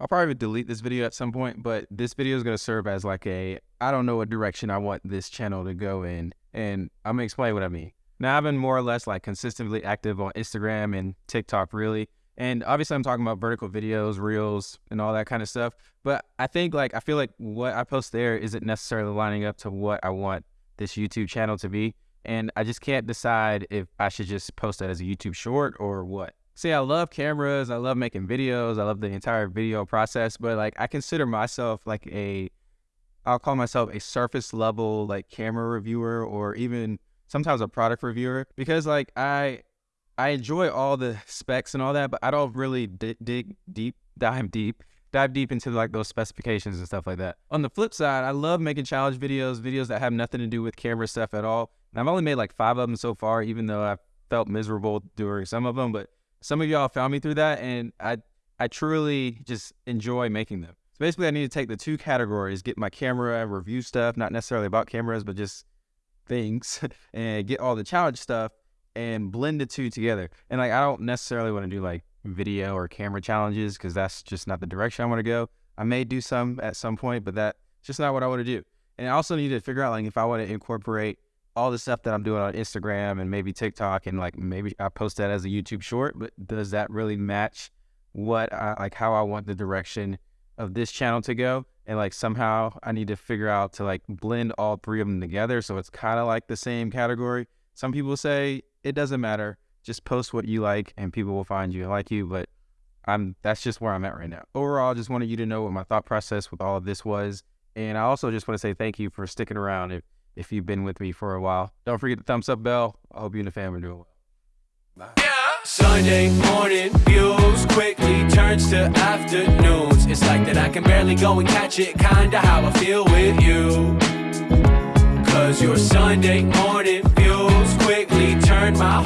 I'll probably delete this video at some point, but this video is going to serve as like a, I don't know what direction I want this channel to go in. And I'm going to explain what I mean. Now, I've been more or less like consistently active on Instagram and TikTok, really. And obviously, I'm talking about vertical videos, reels, and all that kind of stuff. But I think like, I feel like what I post there isn't necessarily lining up to what I want this YouTube channel to be. And I just can't decide if I should just post that as a YouTube short or what. See, I love cameras. I love making videos. I love the entire video process. But like, I consider myself like a, I'll call myself a surface level like camera reviewer or even sometimes a product reviewer because like I I enjoy all the specs and all that, but I don't really dig deep, dive deep, dive deep into like those specifications and stuff like that. On the flip side, I love making challenge videos, videos that have nothing to do with camera stuff at all. And I've only made like five of them so far, even though I felt miserable during some of them. But some of y'all found me through that, and I I truly just enjoy making them. So basically, I need to take the two categories, get my camera review stuff, not necessarily about cameras, but just things and get all the challenge stuff and blend the two together. And like I don't necessarily want to do like video or camera challenges because that's just not the direction I want to go. I may do some at some point, but that's just not what I want to do. And I also need to figure out like if I want to incorporate all the stuff that I'm doing on Instagram and maybe TikTok and like maybe I post that as a YouTube short, but does that really match what I like how I want the direction of this channel to go? and like somehow I need to figure out to like blend all three of them together so it's kind of like the same category. Some people say it doesn't matter, just post what you like and people will find you like you, but I'm that's just where I'm at right now. Overall, I just wanted you to know what my thought process with all of this was, and I also just want to say thank you for sticking around if if you've been with me for a while. Don't forget the thumbs up bell. I hope you and the family are doing well. Bye. Yeah. Sunday morning views quickly turns to afternoons. It's like that I can barely go and catch it, kinda how I feel with you. Cause your Sunday morning views quickly turn my heart.